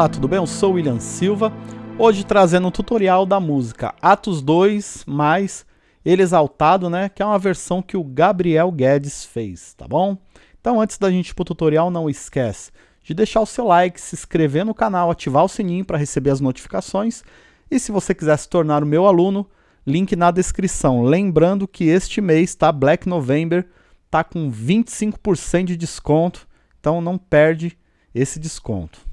Olá, tudo bem? Eu sou o William Silva, hoje trazendo um tutorial da música Atos 2 mais Ele Exaltado, né? Que é uma versão que o Gabriel Guedes fez, tá bom? Então antes da gente ir pro tutorial, não esquece de deixar o seu like, se inscrever no canal, ativar o sininho para receber as notificações e se você quiser se tornar o meu aluno, link na descrição. Lembrando que este mês, tá? Black November, tá com 25% de desconto, então não perde esse desconto.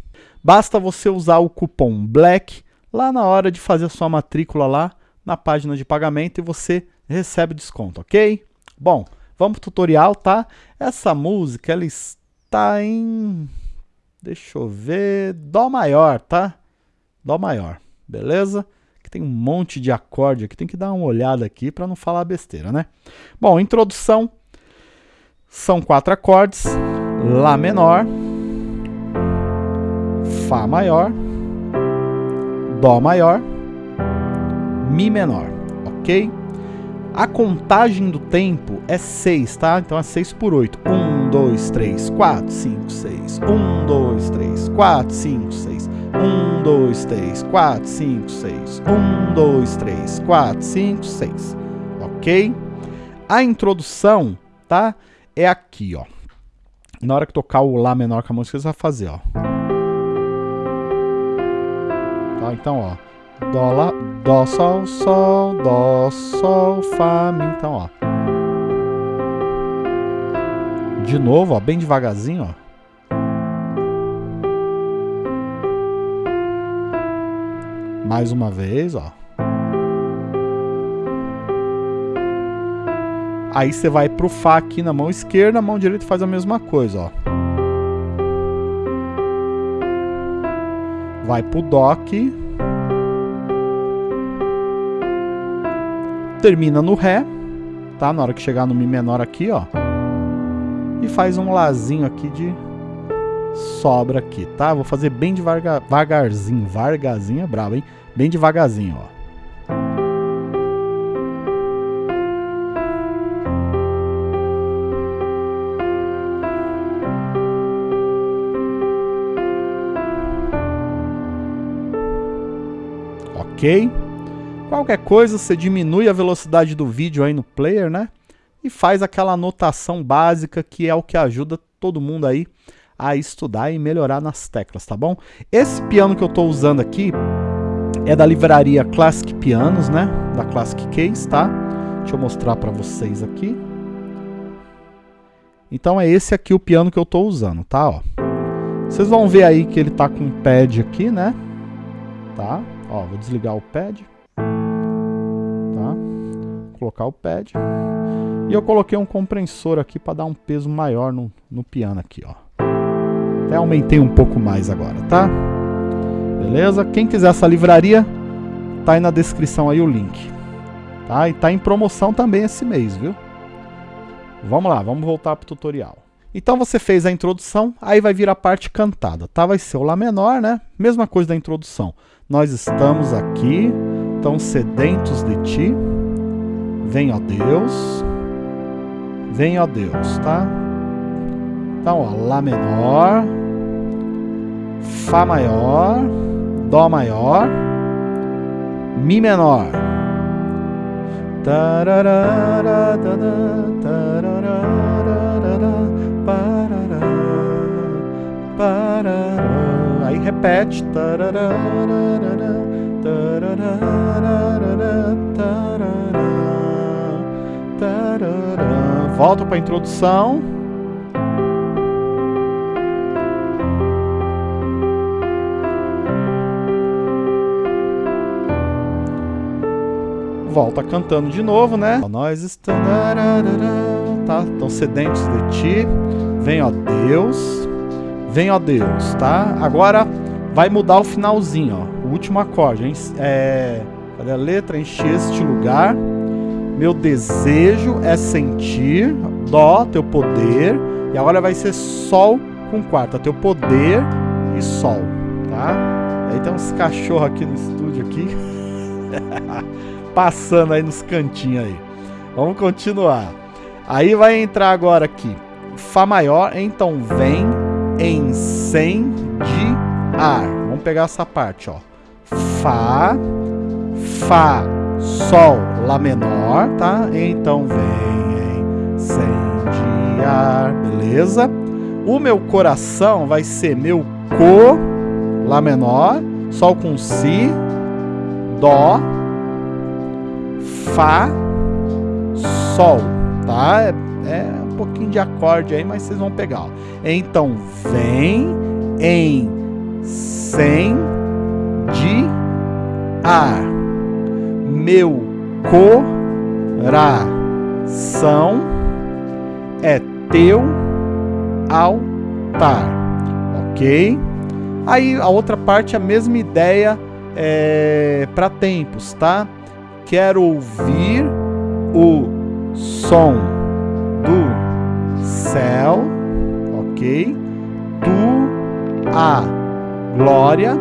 Basta você usar o cupom BLACK lá na hora de fazer a sua matrícula lá na página de pagamento e você recebe desconto, ok? Bom, vamos pro tutorial, tá? Essa música, ela está em... Deixa eu ver... Dó maior, tá? Dó maior, beleza? Que tem um monte de acorde aqui, tem que dar uma olhada aqui para não falar besteira, né? Bom, introdução. São quatro acordes. Lá menor Fá maior, Dó maior, Mi menor, ok? A contagem do tempo é 6, tá? Então é 6 por 8. 1, 2, 3, 4, 5, 6. 1, 2, 3, 4, 5, 6. 1, 2, 3, 4, 5, 6. 1, 2, 3, 4, 5, 6. Ok? A introdução, tá? É aqui, ó. Na hora que tocar o Lá menor com a música, você vai fazer, ó. Então, ó. Dó, lá, dó, sol, sol, dó, sol, fá, mi. Então, ó. De novo, ó, bem devagarzinho, ó. Mais uma vez, ó. Aí você vai pro Fá aqui na mão esquerda, a mão direita faz a mesma coisa, ó. Vai pro aqui, termina no Ré, tá? Na hora que chegar no Mi menor aqui, ó, e faz um Lázinho aqui de sobra aqui, tá? Vou fazer bem devagarzinho, vargazinho é brabo, hein? Bem devagarzinho, ó. Ok? Qualquer coisa, você diminui a velocidade do vídeo aí no player, né? E faz aquela anotação básica que é o que ajuda todo mundo aí a estudar e melhorar nas teclas, tá bom? Esse piano que eu estou usando aqui é da livraria Classic Pianos, né? Da Classic Case, tá? Deixa eu mostrar para vocês aqui. Então é esse aqui o piano que eu estou usando, tá? Ó. Vocês vão ver aí que ele tá com um pad aqui, né? Tá? Ó, vou desligar o pad. Tá? Colocar o pad. E eu coloquei um compressor aqui para dar um peso maior no, no piano aqui, ó. Até aumentei um pouco mais agora, tá? Beleza? Quem quiser essa livraria, tá aí na descrição aí o link. Tá? E tá em promoção também esse mês, viu? Vamos lá, vamos voltar pro tutorial. Então você fez a introdução, aí vai vir a parte cantada, tá? Vai ser o Lá menor, né? Mesma coisa da introdução. Nós estamos aqui, tão sedentos de Ti. Vem, ó Deus. Vem, ó Deus, tá? Então, ó, Lá menor, Fá maior, Dó maior, Mi menor. Tararara, repete. Volta para a introdução. Volta cantando de novo, né? Nós estamos tá, tão sedentes de ti. Vem, ó Deus. Vem, ó Deus, tá? Agora vai mudar o finalzinho, ó. O último acorde, hein? É... Cadê a letra? Encher este lugar. Meu desejo é sentir. Dó, teu poder. E agora vai ser Sol com quarta. Teu poder e Sol, tá? Aí tem uns cachorros aqui no estúdio aqui. Passando aí nos cantinhos aí. Vamos continuar. Aí vai entrar agora aqui. Fá maior, então vem incendiar. Vamos Vamos pegar essa parte, ó. Fá, Fá, Sol, Lá menor, tá? Então vem incendiar, beleza? O meu coração vai ser meu Co, Lá menor, Sol com Si, Dó, Fá, Sol, tá? É, é um pouquinho de acorde aí, mas vocês vão pegar. Ó. Então, vem em sem de ar meu coração é teu altar, ok? Aí a outra parte a mesma ideia é, para tempos, tá? Quero ouvir o som do céu, ok? Tu a glória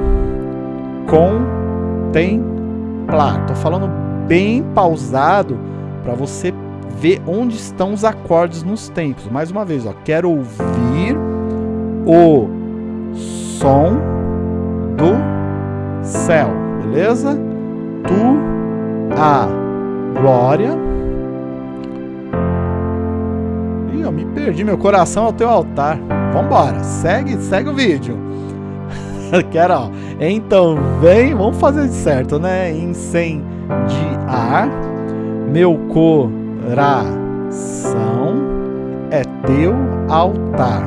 contemplar. Tô falando bem pausado para você ver onde estão os acordes nos tempos. Mais uma vez, ó, quero ouvir o som do céu, beleza? Tu a glória. Ih, eu me perdi, meu coração ao teu altar. Vambora, segue, segue o vídeo. Quero, ó. Então vem, vamos fazer certo, né? Incendiar meu coração é teu altar.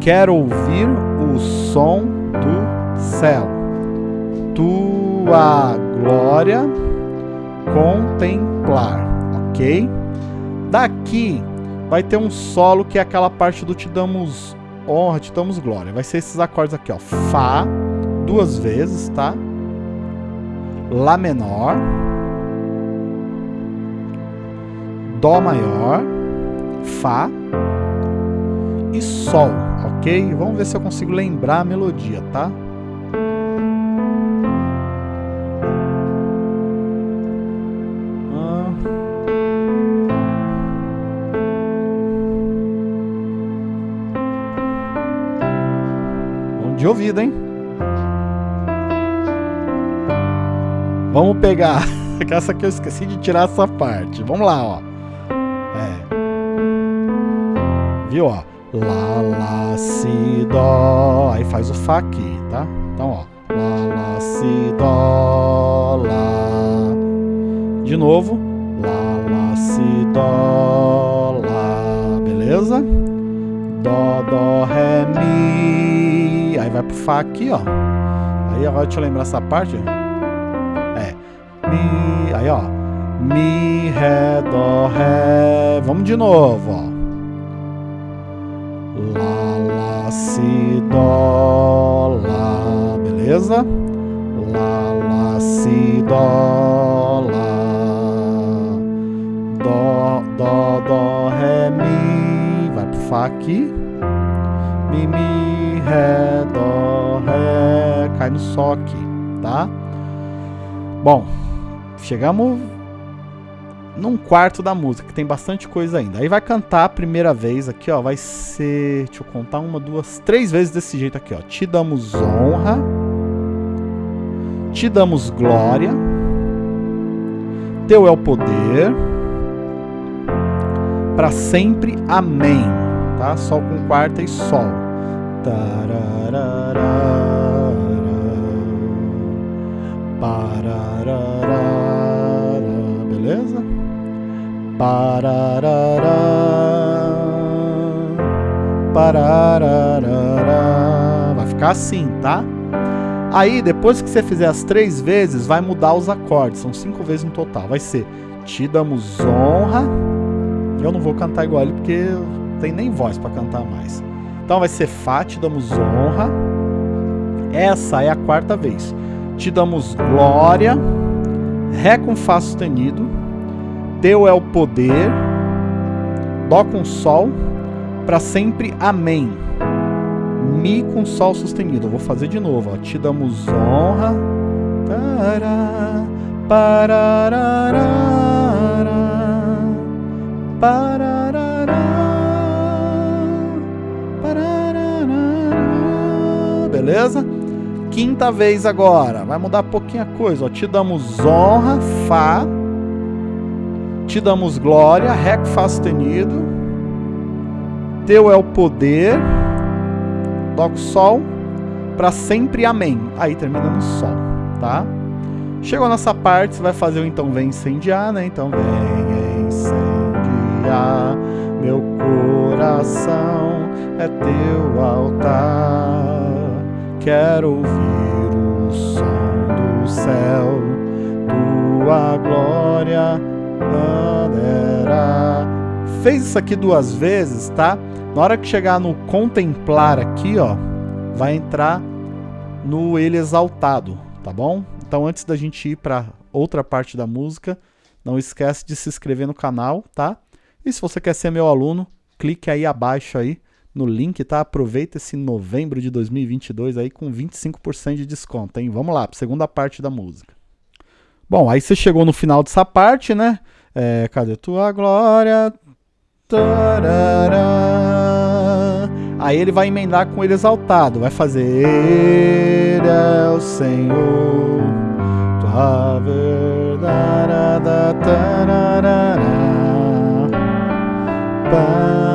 Quero ouvir o som do céu. Tua glória contemplar, ok? Daqui vai ter um solo que é aquela parte do te damos honra, te damos glória. Vai ser esses acordes aqui, ó. Fá, duas vezes, tá? Lá menor. Dó maior. Fá. E Sol, ok? Vamos ver se eu consigo lembrar a melodia, tá? De ouvido, hein? Vamos pegar. Essa aqui eu esqueci de tirar essa parte. Vamos lá, ó. É. Viu, ó? Lá, lá, si, dó. Aí faz o Fá aqui, tá? Então, ó. Lá, lá, si, dó, lá. De novo. Lá, lá, si, dó, lá. Beleza? Dó, dó, ré, mi. Fá aqui, ó. Aí agora deixa eu lembrar essa parte. É. Mi. Aí, ó. Mi, Ré, Dó, Ré. Vamos de novo, ó. Lá, Lá, Si, Dó, Lá. Beleza? Lá, Lá, Si, Dó, Lá. Dó, Dó, Dó, Ré, Mi. Vai pro Fá aqui. Mi, Mi, Ré, Dó, cai no aqui, tá? Bom, chegamos num quarto da música, que tem bastante coisa ainda. Aí vai cantar a primeira vez aqui, ó, vai ser, deixa eu contar, uma, duas, três vezes desse jeito aqui, ó. Te damos honra, te damos glória, teu é o poder, para sempre, amém, tá? Sol com quarta e sol. Beleza? Pararara. Pararara. Vai ficar assim, tá? Aí, depois que você fizer as três vezes, vai mudar os acordes. São cinco vezes no total. Vai ser Te damos honra. Eu não vou cantar igual ele porque tem nem voz para cantar mais. Então vai ser Fá, te damos honra. Essa é a quarta vez. Te damos glória. Ré com Fá sustenido. Teu é o poder. Dó com Sol. Para sempre, Amém. Mi com Sol sustenido. Eu vou fazer de novo. Ó. Te damos honra. Tará, parararara, parararara. beleza? Quinta vez agora, vai mudar pouquinha coisa. Ó. Te damos honra, Fá. Te damos glória, Ré com Fá sustenido. Teu é o poder, Dó com Sol. Para sempre, Amém. Aí termina no Sol, tá? Chegou nessa parte, você vai fazer o então vem incendiar, né? Então vem incendiar meu coração, é teu altar. Quero ouvir o som do céu, tua glória poderá. Fez isso aqui duas vezes, tá? Na hora que chegar no contemplar aqui, ó, vai entrar no ele exaltado, tá bom? Então antes da gente ir para outra parte da música, não esquece de se inscrever no canal, tá? E se você quer ser meu aluno, clique aí abaixo aí no link, tá? Aproveita esse novembro de 2022 aí com 25% de desconto, hein? Vamos lá, segunda parte da música. Bom, aí você chegou no final dessa parte, né? É, cadê tua glória? Tarará. Aí ele vai emendar com ele exaltado, vai fazer Ele é o Senhor, tua verdade, tarará, parada,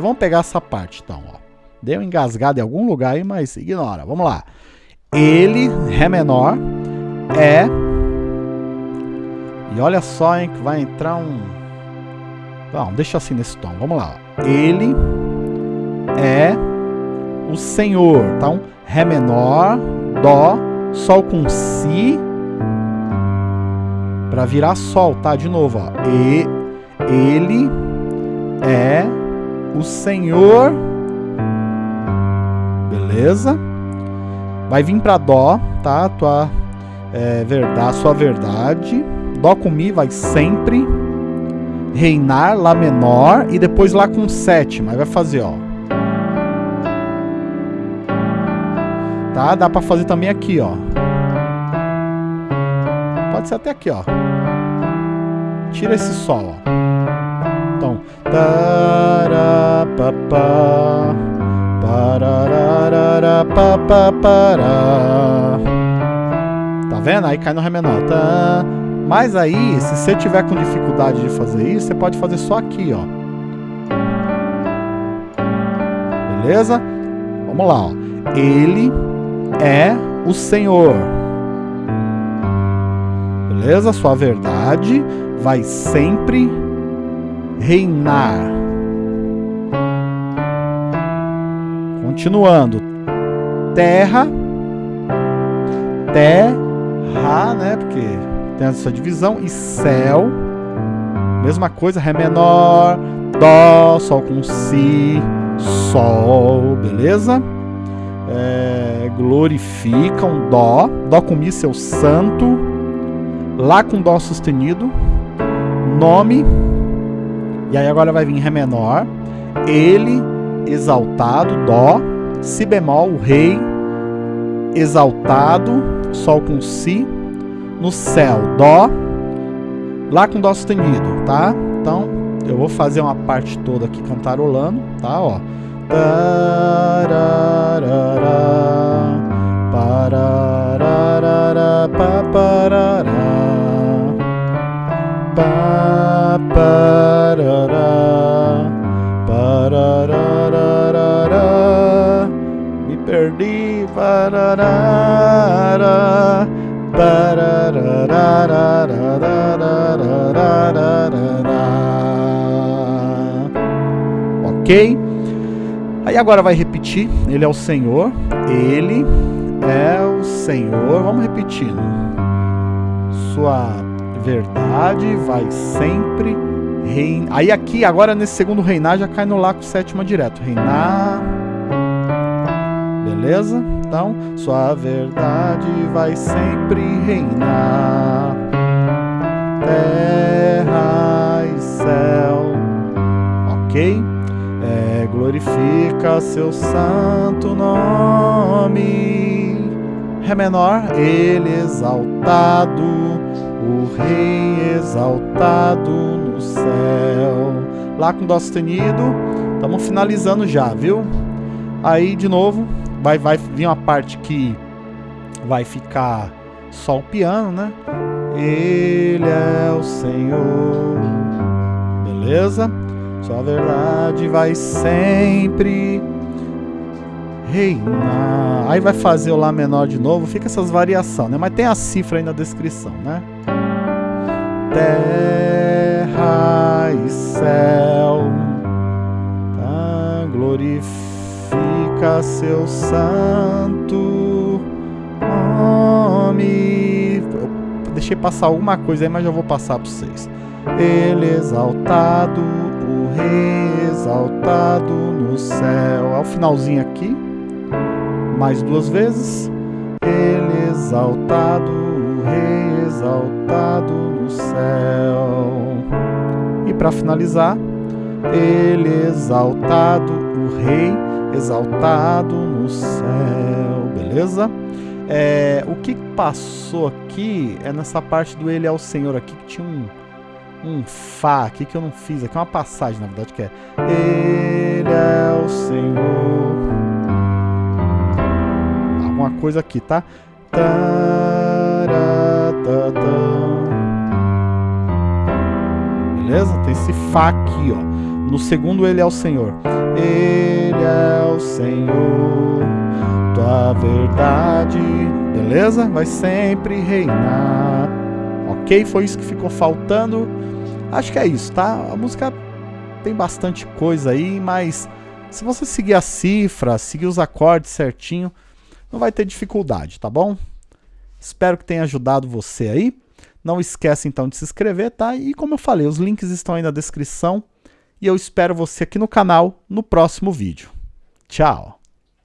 vamos pegar essa parte então, ó. Deu engasgado em algum lugar aí, mas ignora. Vamos lá. Ele, Ré menor, é e olha só, hein, que vai entrar um... Não, deixa assim nesse tom. Vamos lá. Ele é o Senhor. Então, Ré menor, Dó, Sol com Si, para virar Sol, tá? De novo, ó. E, ele é o Senhor. Beleza? Vai vir para Dó, tá? Tua é, verdade, sua verdade. Dó com Mi vai sempre. Reinar, Lá menor. E depois Lá com sétima. Aí vai fazer, ó. Tá? Dá pra fazer também aqui, ó. Pode ser até aqui, ó. Tira esse Sol, ó. Então. Tá vendo? Aí cai no Ré menor. Tá. Mas aí, se você tiver com dificuldade de fazer isso, você pode fazer só aqui, ó. Beleza? Vamos lá, ó. Ele é o Senhor. Beleza? Sua verdade vai sempre reinar. Continuando. Terra. Terra, né? Porque tem essa divisão. E céu, mesma coisa, Ré menor, Dó, Sol com Si, Sol, beleza? É, glorificam, Dó, Dó com Mi, seu santo, Lá com Dó sustenido, nome, e aí agora vai vir Ré menor, Ele, exaltado, Dó, Si bemol, o Rei, exaltado, Sol com Si, no céu, Dó, Lá com Dó sustenido, tá? Então, eu vou fazer uma parte toda aqui cantarolando, tá? Ó. Tararara, pararara, paparara, paparara, Ok? Aí agora vai repetir. Ele é o Senhor. Ele é o Senhor. Vamos repetindo. Sua verdade vai sempre reinar. Aí aqui, agora nesse segundo reinar, já cai no lá com sétima direto. Reinar. Beleza? Sua verdade vai sempre reinar. Terra e céu. Ok? É, glorifica seu santo nome. Ré menor, ele exaltado. o Rei exaltado no céu. Lá com Dó sustenido, estamos finalizando já, viu? Aí, de novo, vai, vai vir uma parte que vai ficar só o piano, né? Ele é o Senhor. Beleza? Sua verdade vai sempre reinar. Aí vai fazer o Lá menor de novo, fica essas variações, né? Mas tem a cifra aí na descrição, né? Terra seu santo nome. Eu deixei passar alguma coisa aí, mas já vou passar para vocês. Ele exaltado, o rei exaltado no céu. Ao finalzinho aqui, mais duas vezes. Ele exaltado, o rei exaltado no céu. E para finalizar, ele exaltado, o rei exaltado no céu. Beleza? É, o que passou aqui é nessa parte do Ele é o Senhor aqui, que tinha um, um Fá aqui que eu não fiz. Aqui é uma passagem, na verdade, que é Ele é o Senhor. Alguma coisa aqui, tá? Beleza? Tem esse Fá aqui, ó. No segundo, Ele é o Senhor. Ele é o Senhor, tua verdade. Beleza? Vai sempre reinar. Ok? Foi isso que ficou faltando. Acho que é isso, tá? A música tem bastante coisa aí, mas se você seguir a cifra, seguir os acordes certinho, não vai ter dificuldade, tá bom? Espero que tenha ajudado você aí. Não esquece então de se inscrever, tá? E como eu falei, os links estão aí na descrição. E eu espero você aqui no canal no próximo vídeo. Tchau!